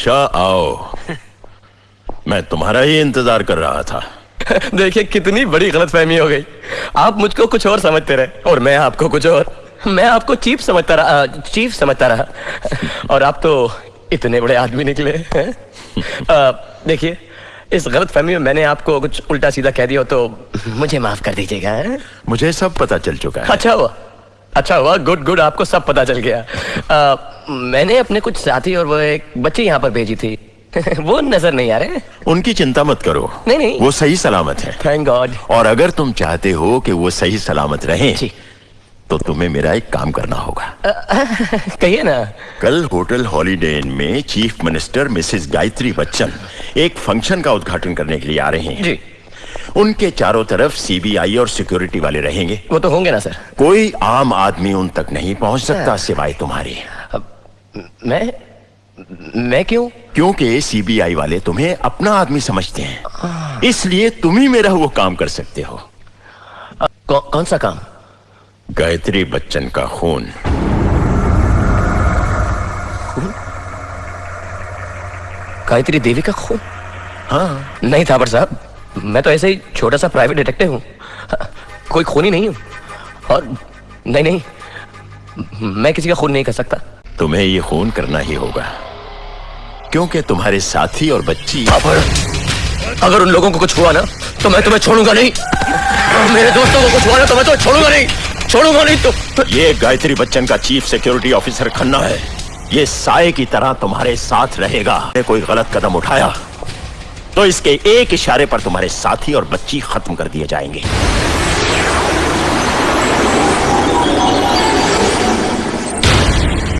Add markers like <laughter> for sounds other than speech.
अच्छा आओ। मैं तुम्हारा ही इंतज़ार कर रहा था। देखिए कितनी बड़ी गलतफहमी हो गई। आप मुझको कुछ और समझते रहे और मैं आपको कुछ और। मैं आपको चीफ समझता रहा चीफ समझता रहा। और आप तो इतने बड़े आदमी निकले देखिए इस गलत फहमी में मैंने आपको कुछ उल्टा सीधा कह दिया तो मुझे माफ़ कर दीजिएगा मुझे सब पता चल चुका है। अच्छा हुआ। अच्छा हुआ गुड गुड आपको सब पता चल गया। अ, मैंने अपने कुछ साथी और वो एक बच्ची यहाँ पर भेजी थी। <laughs> वो नज़र नहीं आ रहे उनकी चिंता मत करो। नहीं, नहीं। वो सही सलामत है। थैंक गॉड और अगर तुम चाहते हो कि वो सही सलामत रहे तो तुम्हें मेरा एक काम करना होगा। <laughs> कहिए ना। कल होटल हॉलीडे इन में chief minister Mrs Gayatri Bachchan एक फ़ंक्शन का उद्घाटन करने के लिए आ रहे हैं। जी। उनके चारों तरफ़ सीबीआई और सिक्योरिटी वाले रहेंगे। वो तो होंगे ना सर। कोई आम आदमी उन तक नहीं पहुँच सकता सिवाय तुम्हारे। मैं मैं क्यों? क्योंकि सीबीआई वाले तुम्हें अपना आदमी समझते हैं। इसलिए तुम ही मेरा वो काम कर सकते हो। कौ, कौन सा काम? गायत्री बच्चन का खून। गायत्री देवी का खून? हाँ। नहीं था साहब। मैं तो ऐसे ही छोटा सा प्राइवेट डिटेक्टिव हूँ। कोई खून ही नहीं हूँ। और नहीं नहीं मैं किसी का खून नहीं कर सकता। तुम्हें ये खून करना ही होगा। क्योंकि तुम्हारे साथी और बच्ची अगर उन लोगों को कुछ हुआ ना तो मैं तुम्हें छोड़ूँगा नहीं। मेरे दोस्तों को कुछ हुआ ना तो मैं तुम्हें छोड़ूँगा नहीं। छोड़ूँगा नहीं तो, तो... ये गायत्री बच्चन का चीफ सिक्योरिटी ऑफिसर खन्ना है। ये साय की तरह तुम्हारे साथ रहेगा। कोई गलत कदम उठाया। तो इसके एक इशारे पर तुम्हारे साथी और बच्ची खत्म कर दिए जाएँगे।